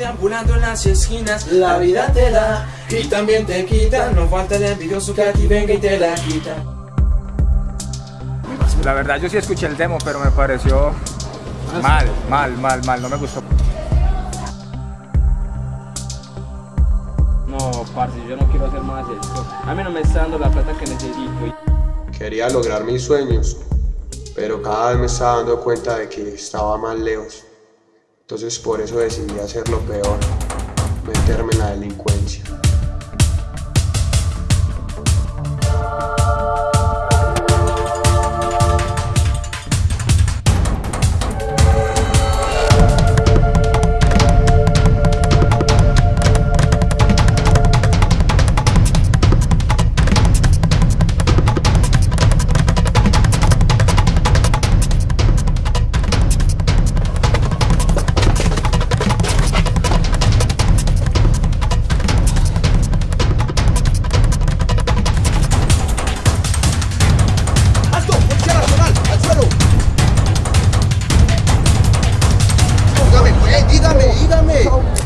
deambulando en las esquinas La vida te da y también te quita No falta el envidioso que a ti venga y te la quita La verdad yo sí escuché el demo, pero me pareció mal, mal, mal, mal, no me gustó. No, parce, yo no quiero hacer más esto. A mí no me está dando la plata que necesito. Quería lograr mis sueños, pero cada vez me estaba dando cuenta de que estaba más lejos. Entonces por eso decidí hacer lo peor, meterme en la delincuencia. Hey.